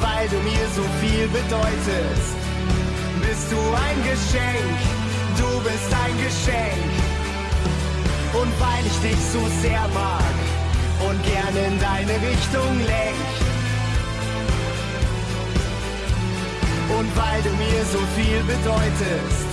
weil du mir so viel bedeutest, bist du ein Geschenk, du bist ein Geschenk. Und weil ich dich so sehr mag und gerne in deine Richtung lenk. Und weil du mir so viel bedeutest,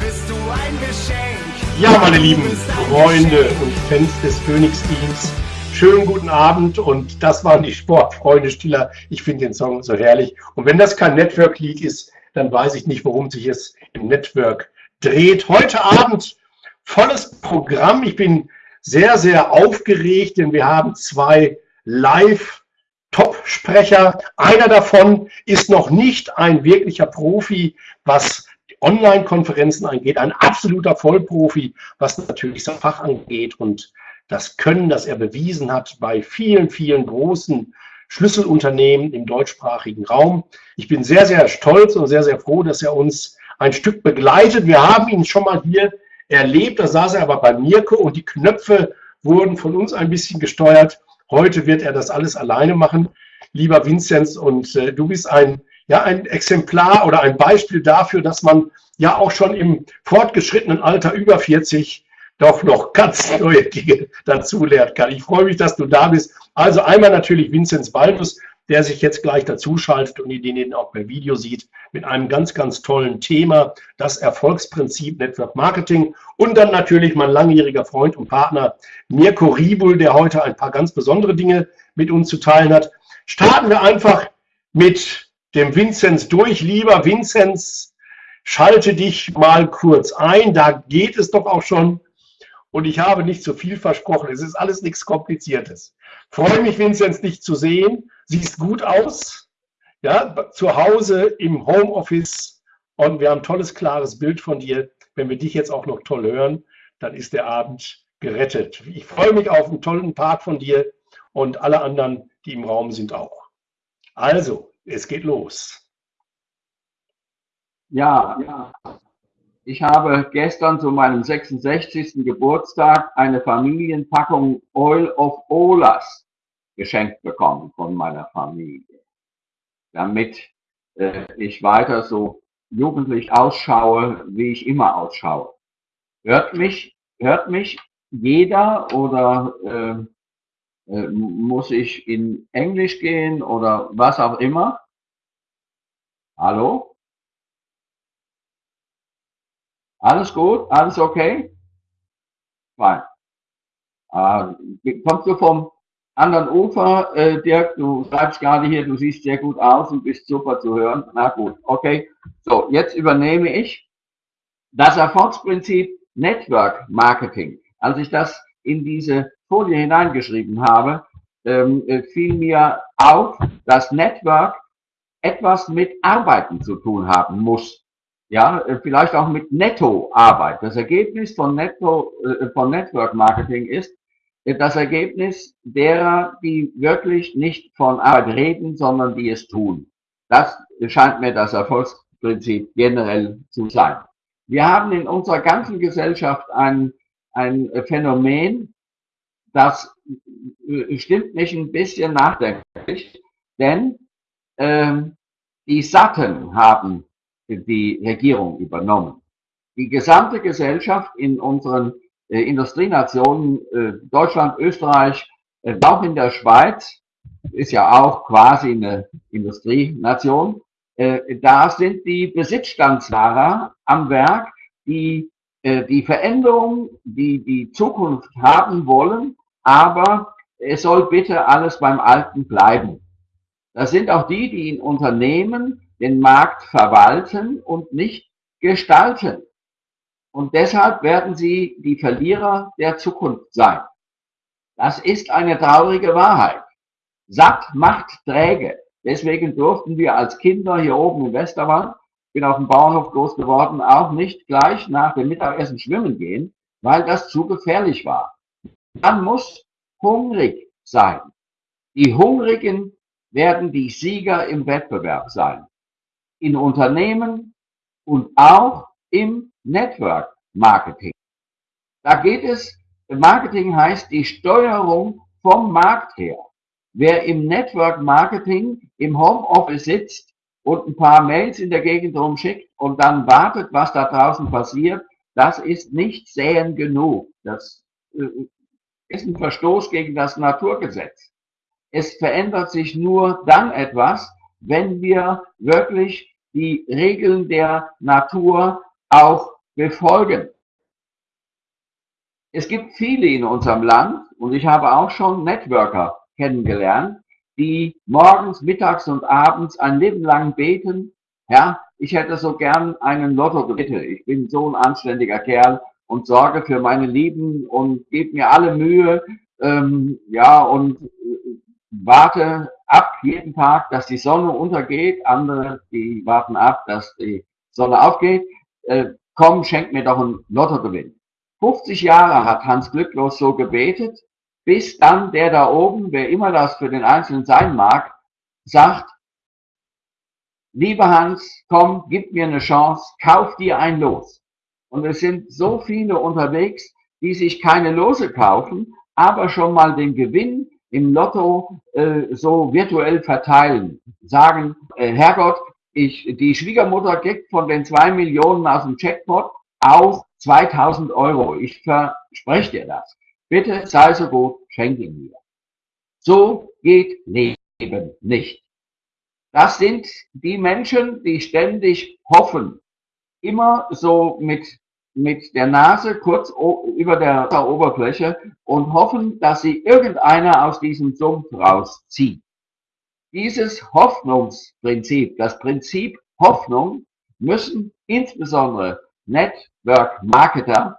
bist du ein Geschenk. Ja, meine lieben Freunde und Fans des Phoenix-Teams, schönen guten Abend und das waren die Sportfreunde Stiller. Ich finde den Song so herrlich. Und wenn das kein Network-Lied ist, dann weiß ich nicht, worum sich es im Network dreht. Heute Abend volles Programm. Ich bin sehr, sehr aufgeregt, denn wir haben zwei Live-Top-Sprecher. Einer davon ist noch nicht ein wirklicher Profi, was Online-Konferenzen angeht, ein absoluter Vollprofi, was natürlich sein Fach angeht und das Können, das er bewiesen hat bei vielen, vielen großen Schlüsselunternehmen im deutschsprachigen Raum. Ich bin sehr, sehr stolz und sehr, sehr froh, dass er uns ein Stück begleitet. Wir haben ihn schon mal hier erlebt, da saß er aber bei Mirko und die Knöpfe wurden von uns ein bisschen gesteuert. Heute wird er das alles alleine machen. Lieber Vinzenz, und äh, du bist ein, ja, ein Exemplar oder ein Beispiel dafür, dass man ja auch schon im fortgeschrittenen Alter über 40 doch noch ganz neue Dinge dazulernen kann. Ich freue mich, dass du da bist. Also einmal natürlich Vinzenz Baldus, der sich jetzt gleich dazuschaltet und den ihn auch per Video sieht, mit einem ganz, ganz tollen Thema, das Erfolgsprinzip Network Marketing. Und dann natürlich mein langjähriger Freund und Partner Mirko Ribul, der heute ein paar ganz besondere Dinge mit uns zu teilen hat. Starten wir einfach mit dem Vinzenz durch. Lieber Vinzenz, schalte dich mal kurz ein. Da geht es doch auch schon. Und ich habe nicht zu viel versprochen. Es ist alles nichts Kompliziertes. Freue mich, Vinzenz, dich zu sehen siehst gut aus, ja, zu Hause im Homeoffice und wir haben ein tolles, klares Bild von dir. Wenn wir dich jetzt auch noch toll hören, dann ist der Abend gerettet. Ich freue mich auf einen tollen Part von dir und alle anderen, die im Raum sind auch. Also, es geht los. Ja, ja. Ich habe gestern zu meinem 66. Geburtstag eine Familienpackung Oil of Olas geschenkt bekommen von meiner Familie, damit äh, ich weiter so jugendlich ausschaue, wie ich immer ausschaue. Hört mich, hört mich jeder oder äh, äh, muss ich in Englisch gehen oder was auch immer? Hallo? Alles gut? Alles okay? Fein. Äh, kommst du vom anderen Ufer, äh, Dirk, du schreibst gerade hier, du siehst sehr gut aus und bist super zu hören. Na gut, okay. So, jetzt übernehme ich das Erfolgsprinzip Network Marketing. Als ich das in diese Folie hineingeschrieben habe, ähm, äh, fiel mir auf, dass Network etwas mit Arbeiten zu tun haben muss. Ja, äh, vielleicht auch mit Nettoarbeit. Das Ergebnis von Netto, äh, von Network Marketing ist, das Ergebnis derer, die wirklich nicht von Arbeit reden, sondern die es tun. Das scheint mir das Erfolgsprinzip generell zu sein. Wir haben in unserer ganzen Gesellschaft ein, ein Phänomen, das äh, stimmt mich ein bisschen nachdenklich, denn äh, die Satten haben die Regierung übernommen. Die gesamte Gesellschaft in unseren äh, Industrienationen, äh, Deutschland, Österreich, äh, auch in der Schweiz, ist ja auch quasi eine Industrienation, äh, da sind die Besitzstandswahrer am Werk, die äh, die Veränderung, die die Zukunft haben wollen, aber es soll bitte alles beim Alten bleiben. Das sind auch die, die in Unternehmen den Markt verwalten und nicht gestalten. Und deshalb werden sie die Verlierer der Zukunft sein. Das ist eine traurige Wahrheit. Satt macht träge. Deswegen durften wir als Kinder hier oben im Westerwald, bin auf dem Bauernhof groß geworden, auch nicht gleich nach dem Mittagessen schwimmen gehen, weil das zu gefährlich war. Man muss hungrig sein. Die Hungrigen werden die Sieger im Wettbewerb sein. In Unternehmen und auch im Network Marketing. Da geht es, Marketing heißt die Steuerung vom Markt her. wer im Network Marketing im Homeoffice sitzt und ein paar Mails in der Gegend rumschickt und dann wartet, was da draußen passiert, das ist nicht säen genug. Das äh, ist ein Verstoß gegen das Naturgesetz. Es verändert sich nur dann etwas, wenn wir wirklich die Regeln der Natur auch befolgen. Es gibt viele in unserem Land und ich habe auch schon Networker kennengelernt, die morgens, mittags und abends ein Leben lang beten, ja, ich hätte so gern einen Lotto bitte. Ich bin so ein anständiger Kerl und sorge für meine Lieben und gebe mir alle Mühe, ähm, ja, und äh, warte ab jeden Tag, dass die Sonne untergeht. Andere, die warten ab, dass die Sonne aufgeht. Äh, komm, schenk mir doch einen Lottogewinn. 50 Jahre hat Hans Glücklos so gebetet, bis dann der da oben, wer immer das für den Einzelnen sein mag, sagt, lieber Hans, komm, gib mir eine Chance, kauf dir ein Los. Und es sind so viele unterwegs, die sich keine Lose kaufen, aber schon mal den Gewinn im Lotto äh, so virtuell verteilen. Sagen, äh, Herrgott, ich, die Schwiegermutter kriegt von den zwei Millionen aus dem Checkpot auch 2000 Euro. Ich verspreche dir das. Bitte sei so gut, schenk ihn mir. So geht Leben nicht. Das sind die Menschen, die ständig hoffen, immer so mit, mit der Nase kurz über der Oberfläche und hoffen, dass sie irgendeiner aus diesem Sumpf rauszieht. Dieses Hoffnungsprinzip, das Prinzip Hoffnung, müssen insbesondere Network Marketer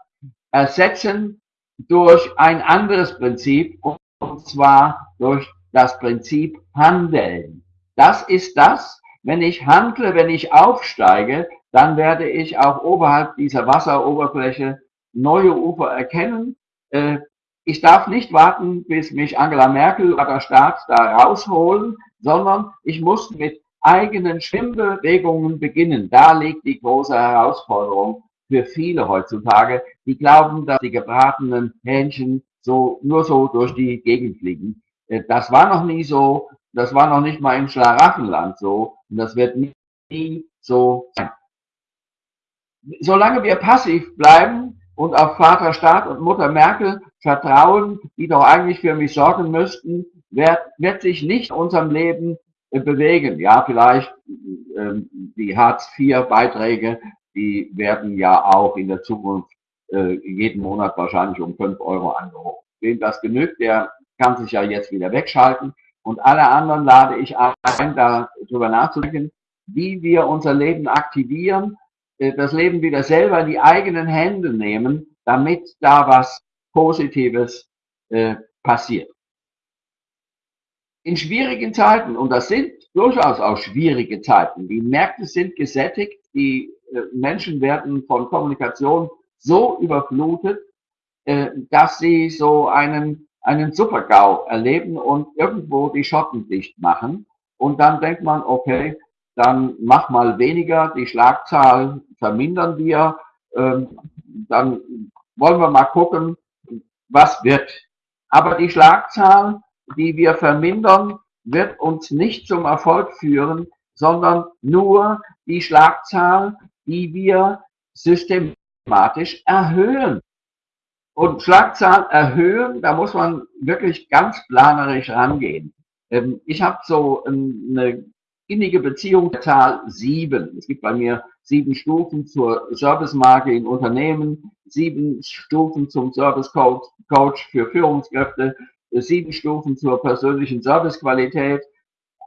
ersetzen durch ein anderes Prinzip, und zwar durch das Prinzip Handeln. Das ist das, wenn ich handle, wenn ich aufsteige, dann werde ich auch oberhalb dieser Wasseroberfläche neue Ufer erkennen. Äh, ich darf nicht warten, bis mich Angela Merkel oder der Staat da rausholen, sondern ich muss mit eigenen Schwimmbewegungen beginnen. Da liegt die große Herausforderung für viele heutzutage, die glauben, dass die gebratenen Hähnchen so nur so durch die Gegend fliegen. Äh, das war noch nie so, das war noch nicht mal im Schlaraffenland so und das wird nie, nie so sein. Solange wir passiv bleiben und auf Vater Staat und Mutter Merkel vertrauen, die doch eigentlich für mich sorgen müssten, wird, wird sich nicht unserem Leben äh, bewegen. Ja, vielleicht äh, die Hartz-IV-Beiträge die werden ja auch in der Zukunft äh, jeden Monat wahrscheinlich um fünf Euro angehoben. Wem das genügt, der kann sich ja jetzt wieder wegschalten. Und alle anderen lade ich ein, darüber nachzudenken, wie wir unser Leben aktivieren, das Leben wieder selber in die eigenen Hände nehmen, damit da was Positives äh, passiert. In schwierigen Zeiten, und das sind durchaus auch schwierige Zeiten, die Märkte sind gesättigt, die äh, Menschen werden von Kommunikation so überflutet, äh, dass sie so einen, einen Supergau erleben und irgendwo die Schotten dicht machen. Und dann denkt man, okay, dann mach mal weniger, die Schlagzahl vermindern wir, ähm, dann wollen wir mal gucken, was wird. Aber die Schlagzahl, die wir vermindern, wird uns nicht zum Erfolg führen, sondern nur die Schlagzahl, die wir systematisch erhöhen. Und Schlagzahl erhöhen, da muss man wirklich ganz planerisch rangehen. Ähm, ich habe so eine innige Beziehung der Zahl sieben. Es gibt bei mir sieben Stufen zur Servicemarke in Unternehmen, sieben Stufen zum Service Coach für Führungskräfte, sieben Stufen zur persönlichen Servicequalität.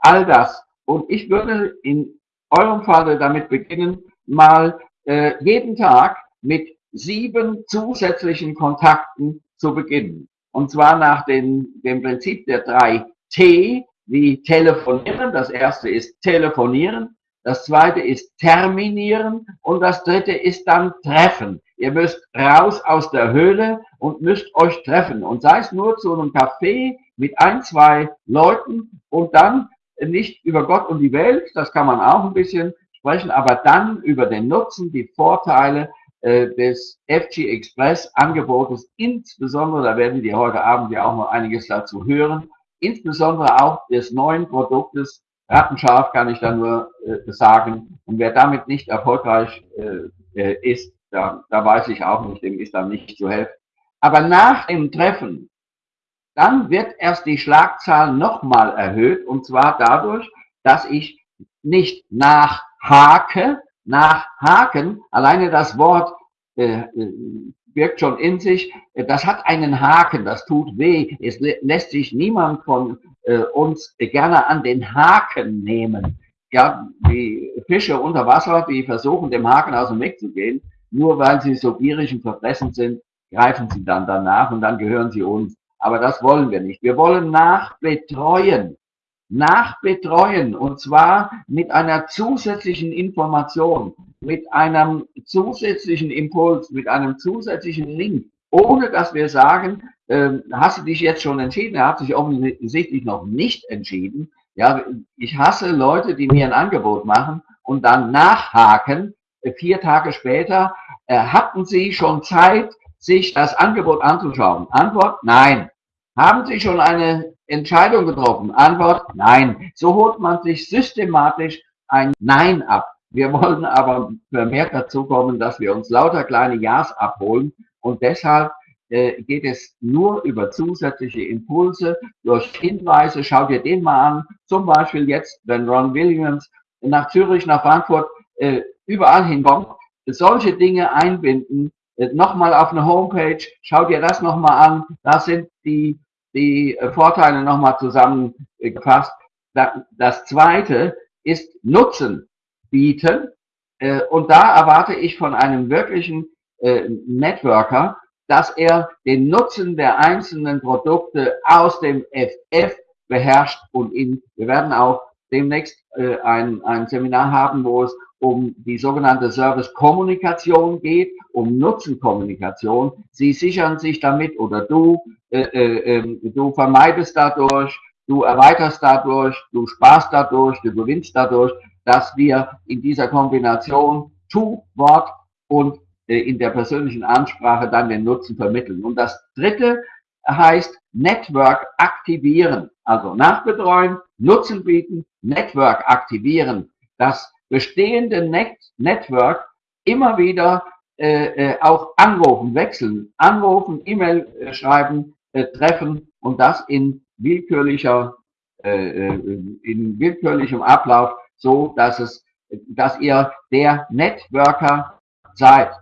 All das. Und ich würde in eurem Falle damit beginnen, mal äh, jeden Tag mit sieben zusätzlichen Kontakten zu beginnen. Und zwar nach den, dem Prinzip der drei T, wie telefonieren. Das erste ist telefonieren. Das zweite ist terminieren. Und das dritte ist dann treffen. Ihr müsst raus aus der Höhle und müsst euch treffen. Und sei es nur zu einem Café mit ein, zwei Leuten und dann nicht über Gott und die Welt, das kann man auch ein bisschen sprechen aber dann über den Nutzen, die Vorteile äh, des FG Express Angebotes, insbesondere, da werden wir heute Abend ja auch noch einiges dazu hören, insbesondere auch des neuen Produktes Rattenscharf kann ich da nur äh, sagen. Und wer damit nicht erfolgreich äh, äh, ist, da, da weiß ich auch nicht, dem ist dann nicht zu helfen. Aber nach dem Treffen, dann wird erst die Schlagzahl nochmal erhöht und zwar dadurch, dass ich nicht nachhake, nachhaken, alleine das Wort äh, äh, birgt schon in sich, äh, das hat einen Haken, das tut weh. Es lässt sich niemand von äh, uns gerne an den Haken nehmen. Ja, die Fische unter Wasser, die versuchen, dem Haken aus dem Weg zu gehen, nur weil sie so gierig und verfressen sind, greifen sie dann danach und dann gehören sie uns. Aber das wollen wir nicht. Wir wollen nachbetreuen. Nachbetreuen und zwar mit einer zusätzlichen Information, mit einem zusätzlichen Impuls, mit einem zusätzlichen Link, ohne dass wir sagen, äh, hast du dich jetzt schon entschieden? Er hat sich offensichtlich noch nicht entschieden. Ja, ich hasse Leute, die mir ein Angebot machen und dann nachhaken, äh, vier Tage später, äh, hatten Sie schon Zeit, sich das Angebot anzuschauen? Antwort, nein. Haben Sie schon eine Entscheidung getroffen? Antwort, nein. So holt man sich systematisch ein Nein ab. Wir wollen aber vermehrt dazu kommen, dass wir uns lauter kleine Ja's abholen und deshalb äh, geht es nur über zusätzliche Impulse, durch Hinweise. Schau dir den mal an. Zum Beispiel jetzt, wenn Ron Williams nach Zürich, nach Frankfurt, äh, überall hinkommt, solche Dinge einbinden. Äh, nochmal auf eine Homepage, schau dir das nochmal an. Da sind die, die äh, Vorteile nochmal zusammengefasst. Das zweite ist Nutzen bieten. Äh, und da erwarte ich von einem wirklichen äh, Networker, dass er den Nutzen der einzelnen Produkte aus dem FF beherrscht und ihn, wir werden auch demnächst ein, ein Seminar haben, wo es um die sogenannte Service-Kommunikation geht, um Nutzenkommunikation. Sie sichern sich damit oder du, du vermeidest dadurch, du erweiterst dadurch, du sparst dadurch, du gewinnst dadurch, dass wir in dieser Kombination Tu, Wort und äh, in der persönlichen Ansprache dann den Nutzen vermitteln. Und das dritte heißt Network aktivieren, also nachbetreuen, Nutzen bieten, Network aktivieren, das bestehende Net Network immer wieder äh, äh, auch anrufen, wechseln, anrufen, E-Mail äh, schreiben, äh, treffen und das in willkürlicher, äh, in willkürlichem Ablauf, so dass es, dass ihr der Networker seid.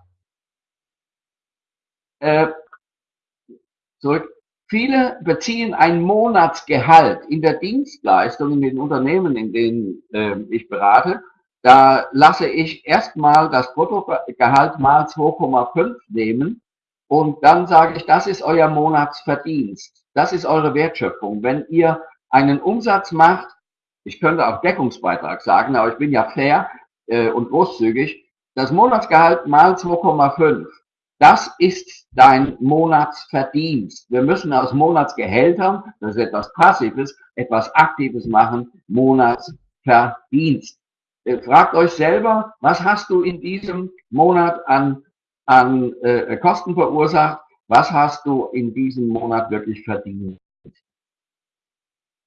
Äh, zurück. Viele beziehen ein Monatsgehalt in der Dienstleistung in den Unternehmen, in denen äh, ich berate. Da lasse ich erstmal das Bruttogehalt mal 2,5 nehmen und dann sage ich, das ist euer Monatsverdienst. Das ist eure Wertschöpfung. Wenn ihr einen Umsatz macht, ich könnte auch Deckungsbeitrag sagen, aber ich bin ja fair äh, und großzügig, das Monatsgehalt mal 2,5 das ist dein Monatsverdienst. Wir müssen aus Monatsgehältern, das ist etwas Passives, etwas Aktives machen, Monatsverdienst. Äh, fragt euch selber, was hast du in diesem Monat an, an äh, Kosten verursacht? Was hast du in diesem Monat wirklich verdient?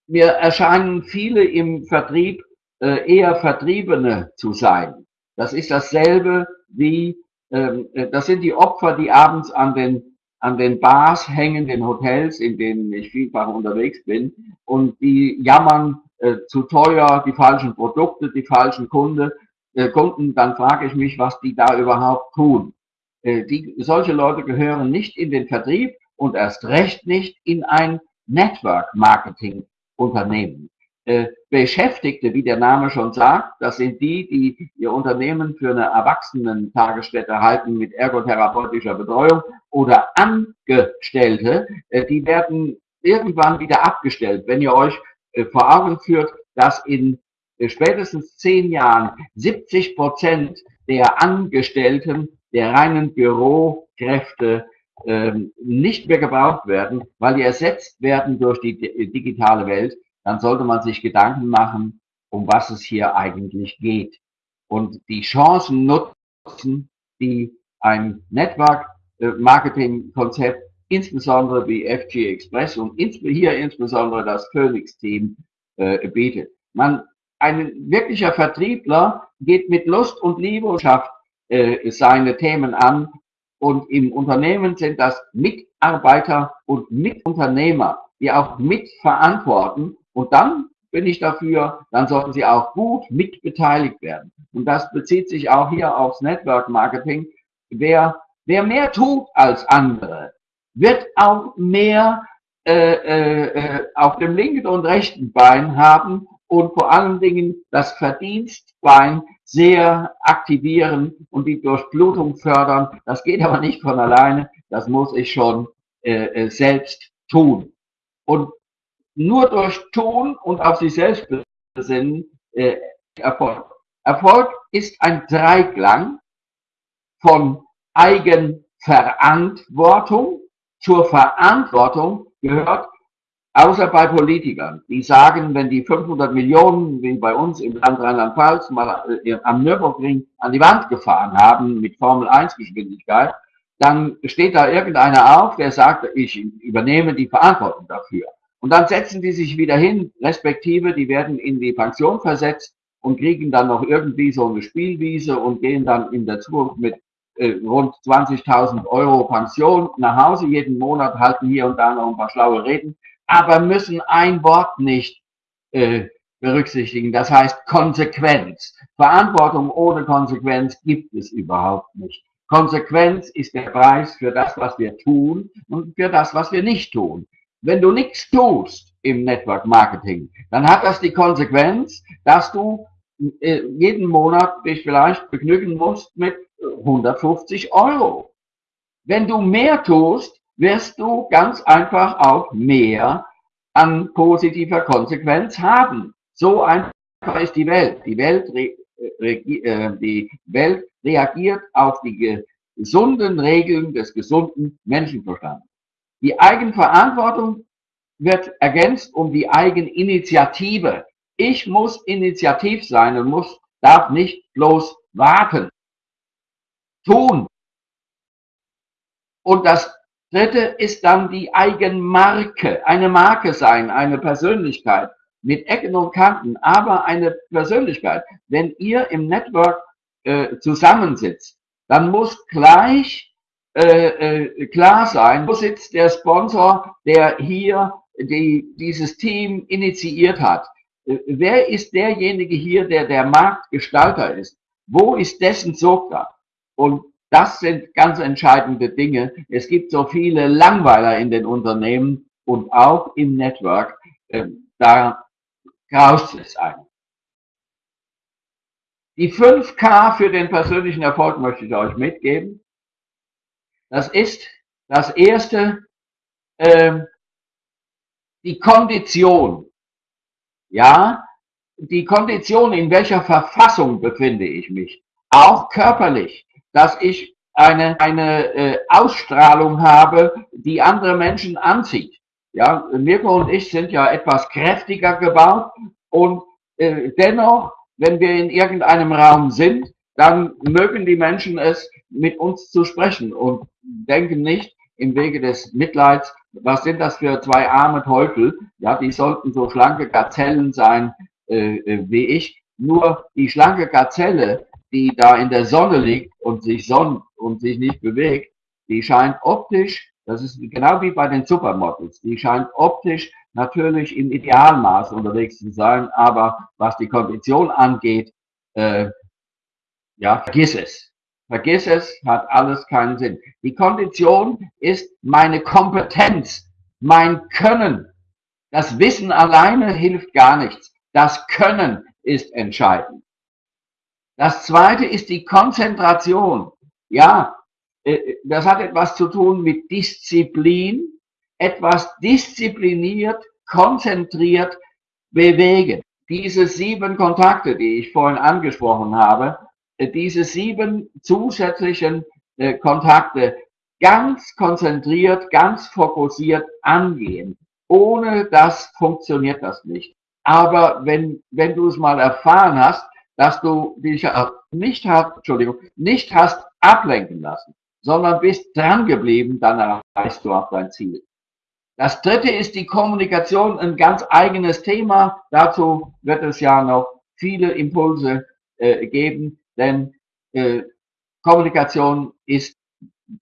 Mir erscheinen viele im Vertrieb äh, eher Vertriebene zu sein. Das ist dasselbe wie ähm, äh, das sind die Opfer, die abends an den, an den Bars hängen, den Hotels, in denen ich vielfach unterwegs bin, und die jammern äh, zu teuer, die falschen Produkte, die falschen Kunde, äh, Kunden, dann frage ich mich, was die da überhaupt tun. Äh, die, solche Leute gehören nicht in den Vertrieb und erst recht nicht in ein Network Marketing Unternehmen. Äh, Beschäftigte, wie der Name schon sagt, das sind die, die ihr Unternehmen für eine Erwachsenen-Tagesstätte halten mit ergotherapeutischer Betreuung oder Angestellte, äh, die werden irgendwann wieder abgestellt. Wenn ihr euch äh, vor Augen führt, dass in spätestens zehn Jahren 70 Prozent der Angestellten der reinen Bürokräfte ähm, nicht mehr gebraucht werden, weil die ersetzt werden durch die digitale Welt, dann sollte man sich Gedanken machen, um was es hier eigentlich geht. Und die Chancen nutzen, die ein Network-Marketing-Konzept insbesondere wie FG Express und hier insbesondere das Phoenix-Team äh, bietet. Man, ein wirklicher Vertriebler geht mit Lust und Liebe und schafft äh, seine Themen an und im Unternehmen sind das Mitarbeiter und Mitunternehmer, die auch mitverantworten und dann bin ich dafür, dann sollten sie auch gut mitbeteiligt werden. Und das bezieht sich auch hier aufs Network Marketing. Wer, wer mehr tut als andere, wird auch mehr äh, äh, äh, auf dem linken und rechten Bein haben und vor allen Dingen das Verdienstbein sehr aktivieren und die Durchblutung fördern. Das geht aber nicht von alleine, das muss ich schon äh, äh selbst tun. Und nur durch Tun und auf sich selbst besinnen äh, Erfolg. Erfolg ist ein Dreiklang von Eigenverantwortung. Zur Verantwortung gehört, außer bei Politikern, die sagen, wenn die 500 Millionen, wie bei uns im Land Rheinland-Pfalz, mal äh, am Nürburgring an die Wand gefahren haben mit Formel 1 Geschwindigkeit, dann steht da irgendeiner auf, der sagt, ich übernehme die Verantwortung dafür. Und dann setzen die sich wieder hin, respektive, die werden in die Pension versetzt und kriegen dann noch irgendwie so eine Spielwiese und gehen dann in der Zukunft mit äh, rund 20.000 Euro Pension nach Hause jeden Monat, halten hier und da noch ein paar schlaue Reden, aber müssen ein Wort nicht äh, berücksichtigen. Das heißt Konsequenz. Verantwortung ohne Konsequenz gibt es überhaupt nicht. Konsequenz ist der Preis für das, was wir tun und für das, was wir nicht tun. Wenn du nichts tust im Network Marketing, dann hat das die Konsequenz, dass du äh, jeden Monat dich vielleicht begnügen musst mit 150 Euro. Wenn du mehr tust, wirst du ganz einfach auch mehr an positiver Konsequenz haben. So einfach ist die Welt. Die Welt, re, äh, die Welt reagiert auf die gesunden Regeln des gesunden Menschenverstandes. Die Eigenverantwortung wird ergänzt um die Eigeninitiative. Ich muss initiativ sein und muss, darf nicht bloß warten. Tun. Und das dritte ist dann die Eigenmarke. Eine Marke sein, eine Persönlichkeit mit Ecken und Kanten, aber eine Persönlichkeit. Wenn ihr im Network äh, zusammensitzt, dann muss gleich äh, äh, klar sein, wo sitzt der Sponsor, der hier die, dieses Team initiiert hat. Äh, wer ist derjenige hier, der der Marktgestalter ist? Wo ist dessen Sogar? Und das sind ganz entscheidende Dinge. Es gibt so viele Langweiler in den Unternehmen und auch im Network. Äh, da graust es ein. Die 5K für den persönlichen Erfolg möchte ich euch mitgeben. Das ist das erste, äh, die Kondition. Ja, die Kondition, in welcher Verfassung befinde ich mich. Auch körperlich, dass ich eine, eine äh, Ausstrahlung habe, die andere Menschen anzieht. Ja, Mirko und ich sind ja etwas kräftiger gebaut und äh, dennoch, wenn wir in irgendeinem Raum sind, dann mögen die Menschen es, mit uns zu sprechen und denken nicht im Wege des Mitleids, was sind das für zwei arme Teufel? Ja, die sollten so schlanke Gazellen sein äh, äh, wie ich. Nur die schlanke Gazelle, die da in der Sonne liegt und sich sonnt und sich nicht bewegt, die scheint optisch, das ist genau wie bei den Supermodels, die scheint optisch natürlich im Idealmaß unterwegs zu sein, aber was die Kondition angeht, äh, ja, vergiss es. Vergiss es, hat alles keinen Sinn. Die Kondition ist meine Kompetenz, mein Können. Das Wissen alleine hilft gar nichts. Das Können ist entscheidend. Das zweite ist die Konzentration. Ja, äh, das hat etwas zu tun mit Disziplin, etwas diszipliniert, konzentriert bewegen. Diese sieben Kontakte, die ich vorhin angesprochen habe, diese sieben zusätzlichen äh, Kontakte ganz konzentriert, ganz fokussiert angehen. Ohne das funktioniert das nicht. Aber wenn, wenn du es mal erfahren hast, dass du dich nicht hast, Entschuldigung, nicht hast ablenken lassen, sondern bist dran geblieben, dann erreichst du auch dein Ziel. Das dritte ist die Kommunikation, ein ganz eigenes Thema. Dazu wird es ja noch viele Impulse äh, geben, denn äh, Kommunikation ist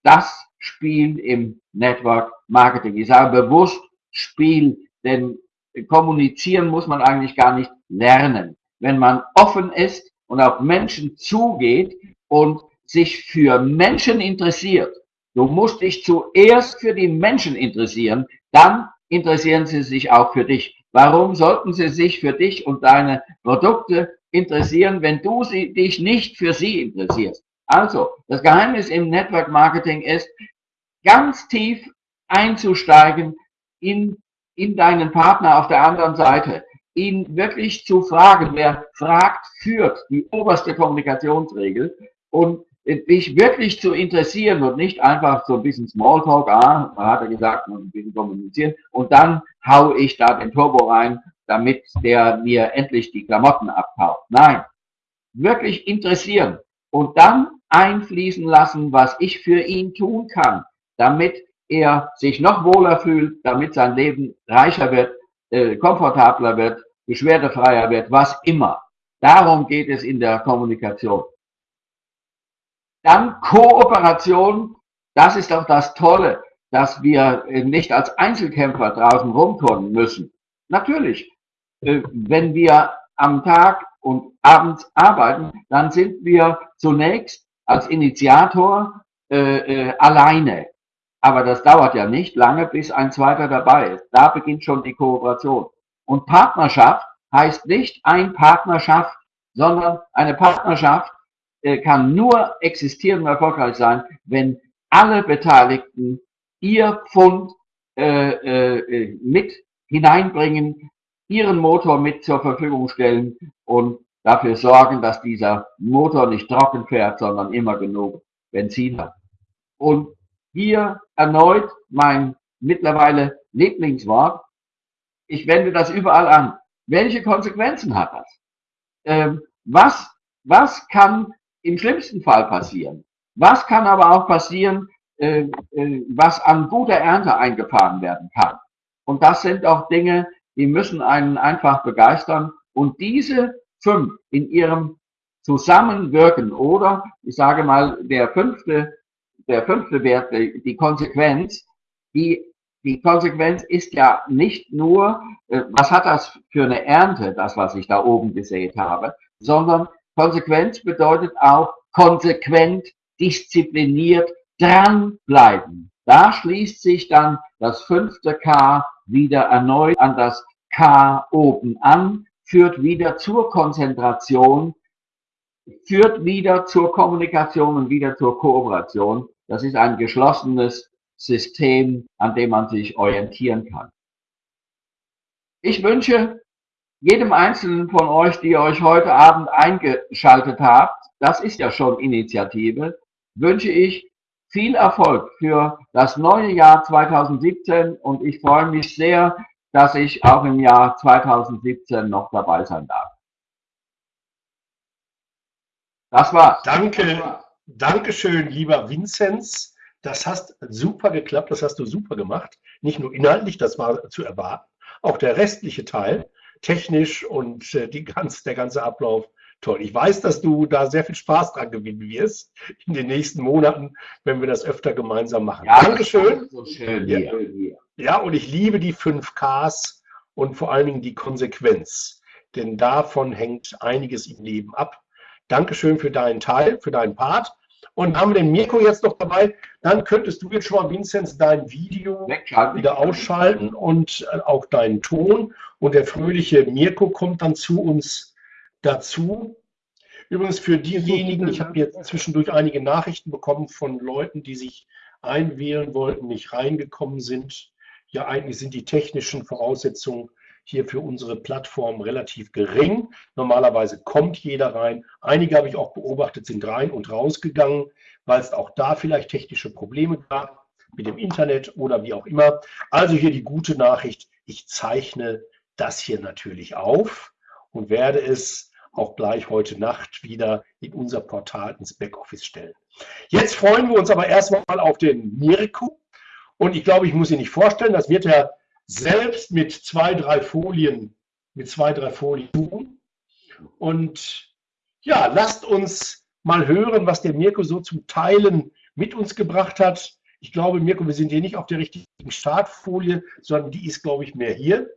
das Spiel im Network Marketing. Ich sage bewusst Spiel, denn kommunizieren muss man eigentlich gar nicht lernen. Wenn man offen ist und auf Menschen zugeht und sich für Menschen interessiert, du musst dich zuerst für die Menschen interessieren, dann interessieren sie sich auch für dich. Warum sollten sie sich für dich und deine Produkte interessieren, wenn du sie, dich nicht für sie interessierst? Also, das Geheimnis im Network Marketing ist, ganz tief einzusteigen in, in deinen Partner auf der anderen Seite, ihn wirklich zu fragen. Wer fragt, führt die oberste Kommunikationsregel und dich wirklich zu interessieren und nicht einfach so ein bisschen Smalltalk, ah, hat er gesagt, ein bisschen kommunizieren und dann hau ich da den Turbo rein, damit der mir endlich die Klamotten abhaut. Nein, wirklich interessieren und dann einfließen lassen, was ich für ihn tun kann, damit er sich noch wohler fühlt, damit sein Leben reicher wird, äh, komfortabler wird, beschwerdefreier wird, was immer. Darum geht es in der Kommunikation. Dann Kooperation, das ist auch das Tolle, dass wir nicht als Einzelkämpfer draußen rumturnen müssen. Natürlich, äh, wenn wir am Tag und abends arbeiten, dann sind wir zunächst als Initiator äh, äh, alleine. Aber das dauert ja nicht lange, bis ein zweiter dabei ist. Da beginnt schon die Kooperation. Und Partnerschaft heißt nicht ein Partnerschaft, sondern eine Partnerschaft äh, kann nur existieren und erfolgreich sein, wenn alle Beteiligten ihr Pfund äh, äh, mit hineinbringen, ihren Motor mit zur Verfügung stellen und dafür sorgen, dass dieser Motor nicht trocken fährt, sondern immer genug Benzin hat. Und hier erneut mein mittlerweile Lieblingswort. Ich wende das überall an. Welche Konsequenzen hat das? Ähm, was, was kann im schlimmsten Fall passieren. Was kann aber auch passieren, äh, äh, was an guter Ernte eingefahren werden kann? Und das sind auch Dinge, die müssen einen einfach begeistern. Und diese fünf in ihrem Zusammenwirken oder, ich sage mal, der fünfte, der fünfte Wert, die Konsequenz, die, die Konsequenz ist ja nicht nur, äh, was hat das für eine Ernte, das, was ich da oben gesät habe, sondern Konsequenz bedeutet auch konsequent, diszipliniert, dranbleiben. Da schließt sich dann das fünfte K wieder erneut an das K oben an, führt wieder zur Konzentration, führt wieder zur Kommunikation und wieder zur Kooperation. Das ist ein geschlossenes System, an dem man sich orientieren kann. Ich wünsche jedem Einzelnen von euch, die euch heute Abend eingeschaltet habt, das ist ja schon Initiative, wünsche ich viel Erfolg für das neue Jahr 2017 und ich freue mich sehr, dass ich auch im Jahr 2017 noch dabei sein darf. Das war's. Danke, danke schön, lieber Vinzenz. Das hast super geklappt, das hast du super gemacht. Nicht nur inhaltlich, das war zu erwarten, auch der restliche Teil technisch und äh, die ganz, der ganze Ablauf toll. Ich weiß, dass du da sehr viel Spaß dran gewinnen wirst in den nächsten Monaten, wenn wir das öfter gemeinsam machen. Ja, Dankeschön. So schön ja. ja, und ich liebe die 5Ks und vor allen Dingen die Konsequenz, denn davon hängt einiges im Leben ab. Dankeschön für deinen Teil, für deinen Part. Und haben wir den Mirko jetzt noch dabei, dann könntest du jetzt schon mal, Vinzenz, dein Video wieder ausschalten und äh, auch deinen Ton. Und der fröhliche Mirko kommt dann zu uns dazu. Übrigens für diejenigen, ich habe jetzt zwischendurch einige Nachrichten bekommen von Leuten, die sich einwählen wollten, nicht reingekommen sind. Ja, eigentlich sind die technischen Voraussetzungen hier für unsere Plattform relativ gering. Normalerweise kommt jeder rein. Einige habe ich auch beobachtet, sind rein und rausgegangen, weil es auch da vielleicht technische Probleme gab mit dem Internet oder wie auch immer. Also hier die gute Nachricht, ich zeichne das hier natürlich auf und werde es auch gleich heute Nacht wieder in unser Portal ins Backoffice stellen. Jetzt freuen wir uns aber erstmal auf den Mirko. Und ich glaube, ich muss ihn nicht vorstellen, das wird er selbst mit zwei, drei Folien, mit zwei, drei Folien tun. Und ja, lasst uns mal hören, was der Mirko so zum Teilen mit uns gebracht hat. Ich glaube, Mirko, wir sind hier nicht auf der richtigen Startfolie, sondern die ist, glaube ich, mehr hier.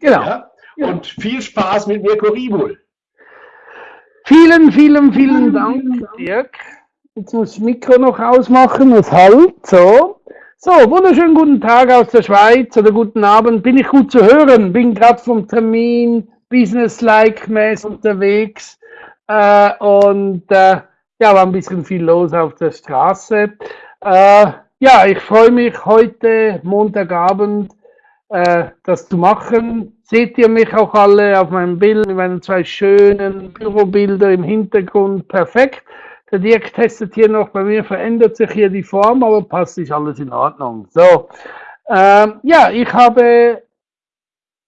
Genau. Ja? Und viel Spaß mit Mirko Ribul. Vielen, vielen, vielen Dank, Dirk. Jetzt muss ich das Mikro noch ausmachen, es halt, so. So, wunderschönen guten Tag aus der Schweiz oder guten Abend. Bin ich gut zu hören? Bin gerade vom Termin business-like-mäßig unterwegs äh, und äh, ja, war ein bisschen viel los auf der Straße. Äh, ja, ich freue mich heute Montagabend äh, das zu machen. Seht ihr mich auch alle auf meinem Bild mit meinen zwei schönen Bürobilder im Hintergrund? Perfekt. Der Dirk testet hier noch, bei mir verändert sich hier die Form, aber passt ist alles in Ordnung. So, ähm, ja, ich habe,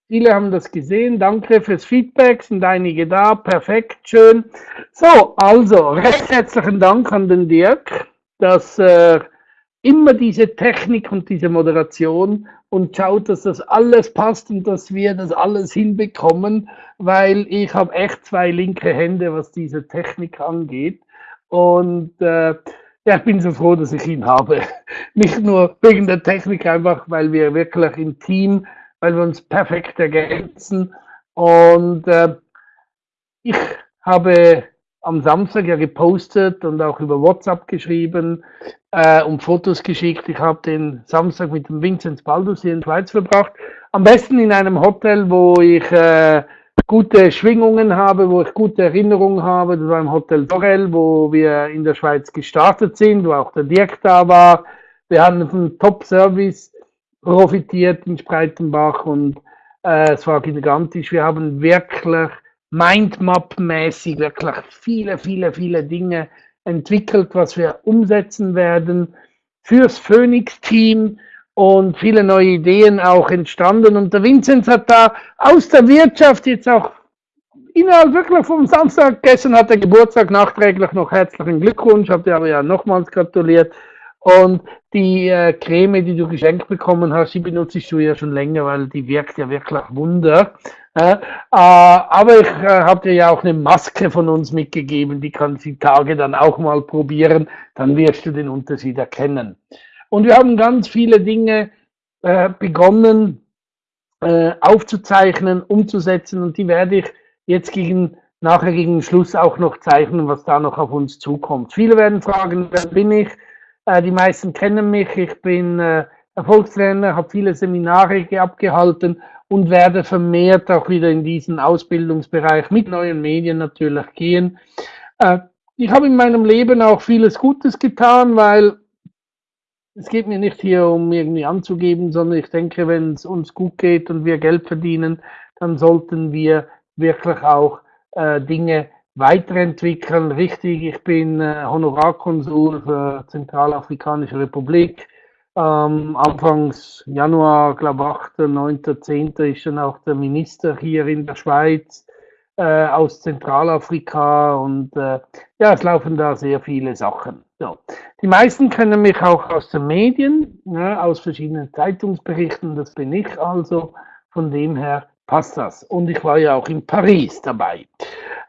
viele haben das gesehen, danke fürs Feedback, sind einige da, perfekt, schön. So, also, recht herzlichen Dank an den Dirk, dass er äh, immer diese Technik und diese Moderation und schaut, dass das alles passt und dass wir das alles hinbekommen, weil ich habe echt zwei linke Hände, was diese Technik angeht. Und äh, ja, ich bin so froh, dass ich ihn habe. Nicht nur wegen der Technik, einfach weil wir wirklich im Team, weil wir uns perfekt ergänzen. Und äh, ich habe am Samstag ja gepostet und auch über WhatsApp geschrieben äh, und Fotos geschickt. Ich habe den Samstag mit dem Vinzenz Baldus hier in der Schweiz verbracht. Am besten in einem Hotel, wo ich äh, gute Schwingungen habe, wo ich gute Erinnerungen habe. Das war im Hotel Dorel, wo wir in der Schweiz gestartet sind, wo auch der Dirk da war. Wir haben von Top-Service profitiert in Spreitenbach und äh, es war gigantisch. Wir haben wirklich Mindmap-mäßig wirklich viele, viele, viele Dinge entwickelt, was wir umsetzen werden fürs Phoenix-Team und viele neue Ideen auch entstanden. Und der Vinzenz hat da aus der Wirtschaft jetzt auch innerhalb wirklich vom Samstag, gestern hat er Geburtstag, nachträglich noch herzlichen Glückwunsch, habt ihr aber ja nochmals gratuliert. Und die äh, Creme, die du geschenkt bekommen hast, die benutze ich du ja schon länger, weil die wirkt ja wirklich Wunder. Äh, aber ich äh, habe dir ja auch eine Maske von uns mitgegeben, die kannst du die Tage dann auch mal probieren, dann wirst du den Unterschied erkennen. Und wir haben ganz viele Dinge äh, begonnen äh, aufzuzeichnen, umzusetzen und die werde ich jetzt gegen, nachher gegen Schluss auch noch zeichnen, was da noch auf uns zukommt. Viele werden fragen, wer bin ich? Äh, die meisten kennen mich, ich bin äh, Erfolgstrainer, habe viele Seminare abgehalten und werde vermehrt auch wieder in diesen Ausbildungsbereich mit neuen Medien natürlich gehen. Äh, ich habe in meinem Leben auch vieles Gutes getan, weil es geht mir nicht hier um irgendwie anzugeben, sondern ich denke, wenn es uns gut geht und wir Geld verdienen, dann sollten wir wirklich auch äh, Dinge weiterentwickeln. Richtig, ich bin äh, Honorarkonsul für Zentralafrikanische Republik. Ähm, Anfangs Januar, glaube ich, 8., 9., 10. ist dann auch der Minister hier in der Schweiz äh, aus Zentralafrika und äh, ja, es laufen da sehr viele Sachen. So. Die meisten kennen mich auch aus den Medien, ja, aus verschiedenen Zeitungsberichten, das bin ich also, von dem her passt das. Und ich war ja auch in Paris dabei.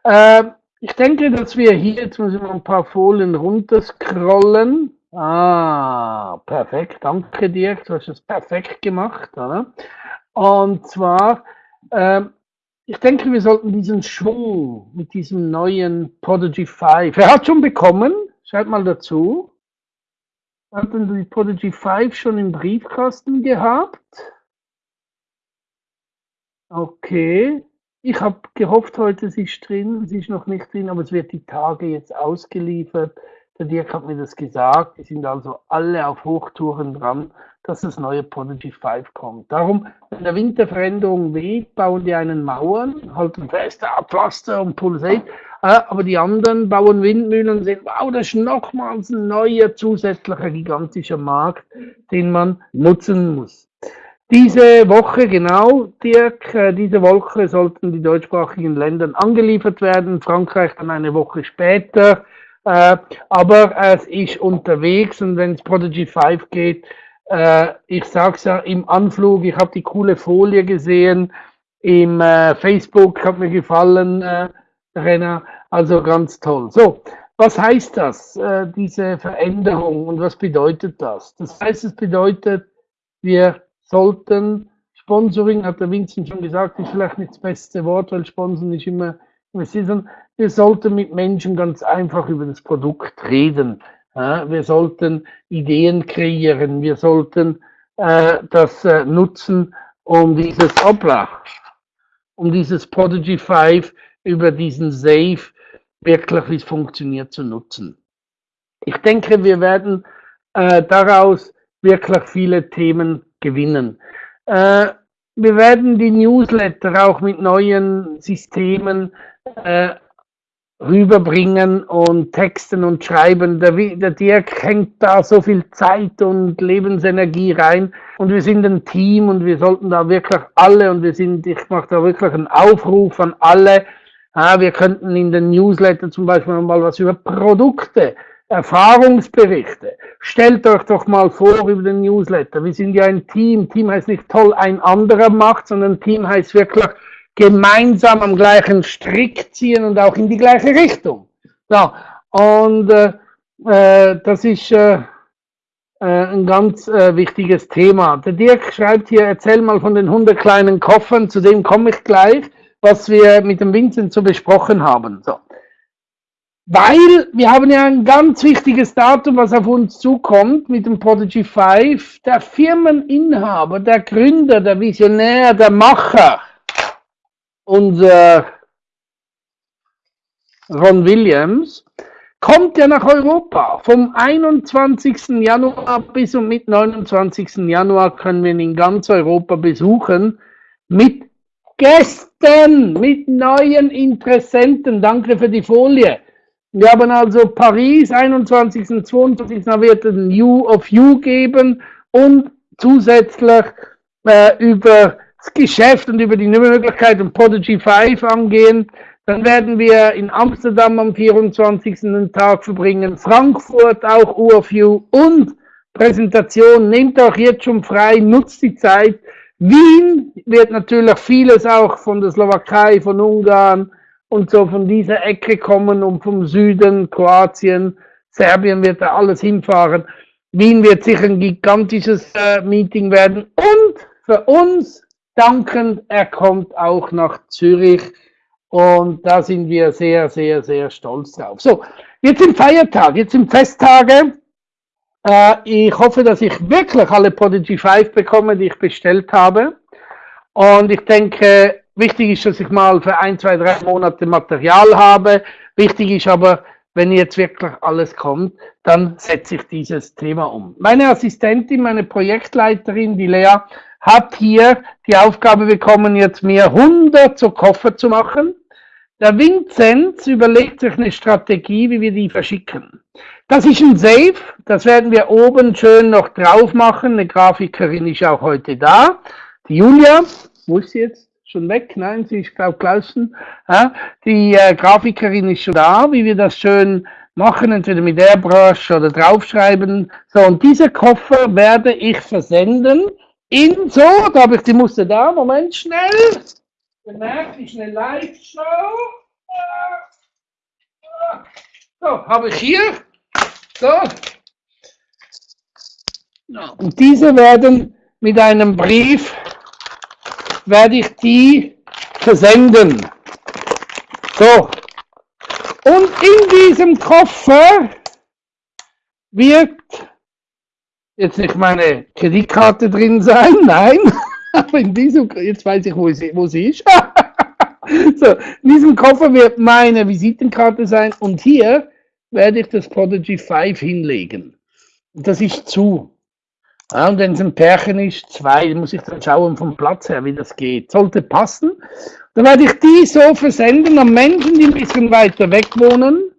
Äh, ich denke, dass wir hier, jetzt müssen wir ein paar Folien runterscrollen. Ah, perfekt, danke dir, du hast es perfekt gemacht. Oder? Und zwar, äh, ich denke, wir sollten diesen Schwung mit diesem neuen Prodigy 5, wer hat schon bekommen? Schreibt mal dazu. Hatten die Prodigy 5 schon im Briefkasten gehabt? Okay. Ich habe gehofft, heute sie ist drin. Sie ist noch nicht drin, aber es wird die Tage jetzt ausgeliefert. Der Dirk hat mir das gesagt. Die sind also alle auf Hochtouren dran, dass das neue Prodigy 5 kommt. Darum, wenn der Winterveränderung weht, bauen die einen Mauern, halten fest, Pflaster und Pulsate. Aber die anderen bauen Windmühlen und sehen, wow, das ist nochmals ein neuer zusätzlicher gigantischer Markt, den man nutzen muss. Diese Woche, genau, Dirk, äh, diese Woche sollten die deutschsprachigen Länder angeliefert werden, Frankreich dann eine Woche später. Äh, aber es ist unterwegs und wenn es Prodigy 5 geht, äh, ich sag's ja im Anflug, ich habe die coole Folie gesehen im Facebook, hat mir gefallen, Renner, also ganz toll. So, was heißt das, äh, diese Veränderung und was bedeutet das? Das heißt, es bedeutet, wir sollten, Sponsoring, hat der Vincent schon gesagt, ist vielleicht nicht das beste Wort, weil Sponsoring ist immer. Wir sollten mit Menschen ganz einfach über das Produkt reden. Wir sollten Ideen kreieren. Wir sollten äh, das äh, nutzen, um dieses Obla, um dieses Prodigy 5 über diesen Safe wirklich, wie es funktioniert, zu nutzen. Ich denke, wir werden äh, daraus wirklich viele Themen gewinnen. Äh, wir werden die Newsletter auch mit neuen Systemen äh, rüberbringen und texten und schreiben. Der, der Dirk hängt da so viel Zeit und Lebensenergie rein und wir sind ein Team und wir sollten da wirklich alle und wir sind, ich mache da wirklich einen Aufruf an alle. Ja, wir könnten in den Newsletter zum Beispiel mal was über Produkte, Erfahrungsberichte. Stellt euch doch mal vor über den Newsletter. Wir sind ja ein Team. Team heißt nicht toll, ein anderer macht, sondern Team heißt wirklich gemeinsam am gleichen Strick ziehen und auch in die gleiche Richtung. So, und äh, äh, das ist äh, äh, ein ganz äh, wichtiges Thema. Der Dirk schreibt hier, erzähl mal von den 100 kleinen Koffern, zu dem komme ich gleich, was wir mit dem Vincent so besprochen haben. So. Weil wir haben ja ein ganz wichtiges Datum, was auf uns zukommt mit dem Prodigy 5. Der Firmeninhaber, der Gründer, der Visionär, der Macher, unser Ron Williams, kommt ja nach Europa. Vom 21. Januar bis und mit 29. Januar können wir ihn in ganz Europa besuchen mit Gästen, mit neuen Interessenten. Danke für die Folie. Wir haben also Paris, 21. und 22. Da wird ein You of You geben und zusätzlich äh, über das Geschäft und über die Möglichkeit und Prodigy 5 angehen. Dann werden wir in Amsterdam am 24. den Tag verbringen, Frankfurt auch UFU und Präsentation. Nehmt auch jetzt schon frei, nutzt die Zeit. Wien wird natürlich vieles auch von der Slowakei, von Ungarn und so von dieser Ecke kommen und vom Süden, Kroatien, Serbien wird da alles hinfahren. Wien wird sicher ein gigantisches äh, Meeting werden und für uns dankend, er kommt auch nach Zürich und da sind wir sehr, sehr, sehr stolz drauf. So, jetzt im Feiertag, jetzt im Festtage. Äh, ich hoffe, dass ich wirklich alle Prodigy 5 bekomme, die ich bestellt habe. Und ich denke, wichtig ist, dass ich mal für ein, zwei, drei Monate Material habe. Wichtig ist aber, wenn jetzt wirklich alles kommt, dann setze ich dieses Thema um. Meine Assistentin, meine Projektleiterin, die Lea, hat hier die Aufgabe bekommen, jetzt mir 100 so Koffer zu machen. Der Vinzenz überlegt sich eine Strategie, wie wir die verschicken. Das ist ein Safe, das werden wir oben schön noch drauf machen. Eine Grafikerin ist auch heute da. Die Julia, wo ist sie jetzt? Schon weg? Nein, sie ist, glaube draußen. Ja, die äh, Grafikerin ist schon da, wie wir das schön machen, entweder mit Airbrush oder draufschreiben. So, und diese Koffer werde ich versenden in so, da habe ich die Muster da, Moment schnell. Bemerkt, ist eine Live-Show. So, habe ich hier. So. Und diese werden mit einem Brief, werde ich die versenden. So. Und in diesem Koffer wird jetzt nicht meine Kreditkarte drin sein, nein. Aber in diesem, jetzt weiß ich, wo sie, wo sie ist. so, in diesem Koffer wird meine Visitenkarte sein und hier werde ich das Prodigy 5 hinlegen. Das ist zu. Ja, und wenn es ein Pärchen ist, zwei, muss ich dann schauen vom Platz her, wie das geht. Sollte passen. Dann werde ich die so versenden an Menschen, die ein bisschen weiter weg wohnen.